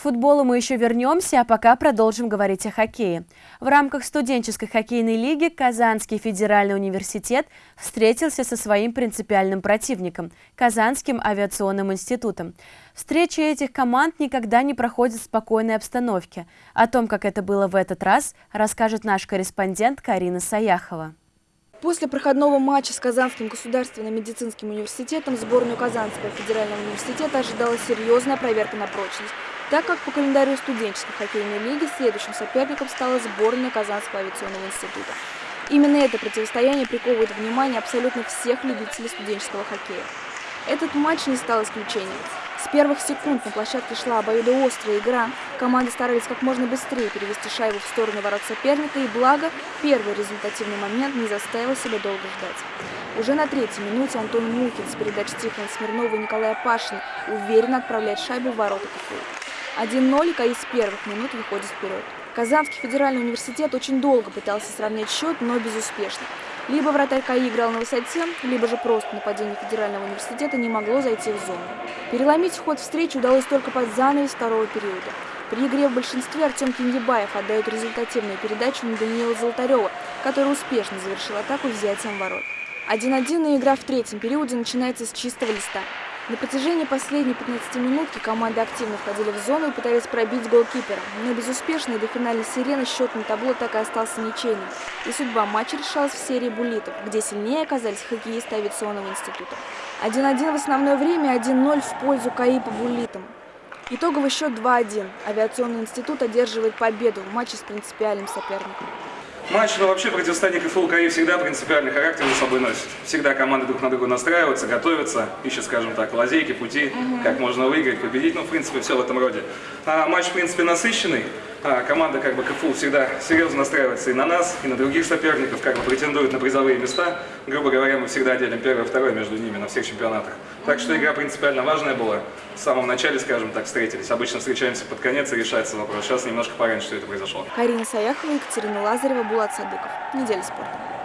футболу мы еще вернемся, а пока продолжим говорить о хоккее. В рамках студенческой хоккейной лиги Казанский федеральный университет встретился со своим принципиальным противником – Казанским авиационным институтом. Встречи этих команд никогда не проходят в спокойной обстановке. О том, как это было в этот раз, расскажет наш корреспондент Карина Саяхова. После проходного матча с Казанским государственным медицинским университетом сборную Казанского федерального университета ожидала серьезная проверка на прочность, так как по календарю студенческой хоккейной лиги следующим соперником стала сборная Казанского авиационного института. Именно это противостояние приковывает внимание абсолютно всех любителей студенческого хоккея. Этот матч не стал исключением. С первых секунд на площадке шла обоюдоострая игра. Команды старались как можно быстрее перевести шайбу в сторону ворот соперника, и благо, первый результативный момент не заставил себя долго ждать. Уже на третьей минуте Антон Мухин с передач Тихона Смирнова и Николая Пашина уверенно отправляет шайбу в ворота КФУ. 1-0, и КАИ с первых минут выходит вперед. Казанский федеральный университет очень долго пытался сравнять счет, но безуспешно. Либо вратарь КАИ играл на высоте, либо же просто нападение федерального университета не могло зайти в зону. Переломить ход встречи удалось только под занавес второго периода. При игре в большинстве Артем Кингибаев отдает результативную передачу на Даниила Золотарева, который успешно завершил атаку взятием ворот. 1-1 и игра в третьем периоде начинается с чистого листа. На протяжении последней 15 минутки команды активно входили в зону и пытались пробить голкипера, но безуспешно до финальной сирены счет на табло так и остался ничейным. И судьба матча решалась в серии буллитов, где сильнее оказались хоккеисты авиационного института. 1-1 в основное время, 1-0 в пользу КАИ по буллитам. Итоговый счет 2-1. Авиационный институт одерживает победу в матче с принципиальным соперником. Матч, ну вообще противостояние КФУ КАИ всегда принципиальный характер за собой носит. Всегда команды друг на друга настраиваются, готовятся, ищут, скажем так, лазейки, пути, угу. как можно выиграть, победить. Ну, в принципе, все в этом роде. А матч, в принципе, насыщенный. А команда как бы КФУ всегда серьезно настраивается и на нас, и на других соперников, как бы претендует на призовые места. Грубо говоря, мы всегда делим первое и второе между ними на всех чемпионатах. Так что игра принципиально важная была. В самом начале, скажем так, встретились. Обычно встречаемся под конец и решается вопрос. Сейчас немножко пораньше, что это произошло. Карина Саяхова, Екатерина Лазарева, Булат Садыков. Неделя спорта.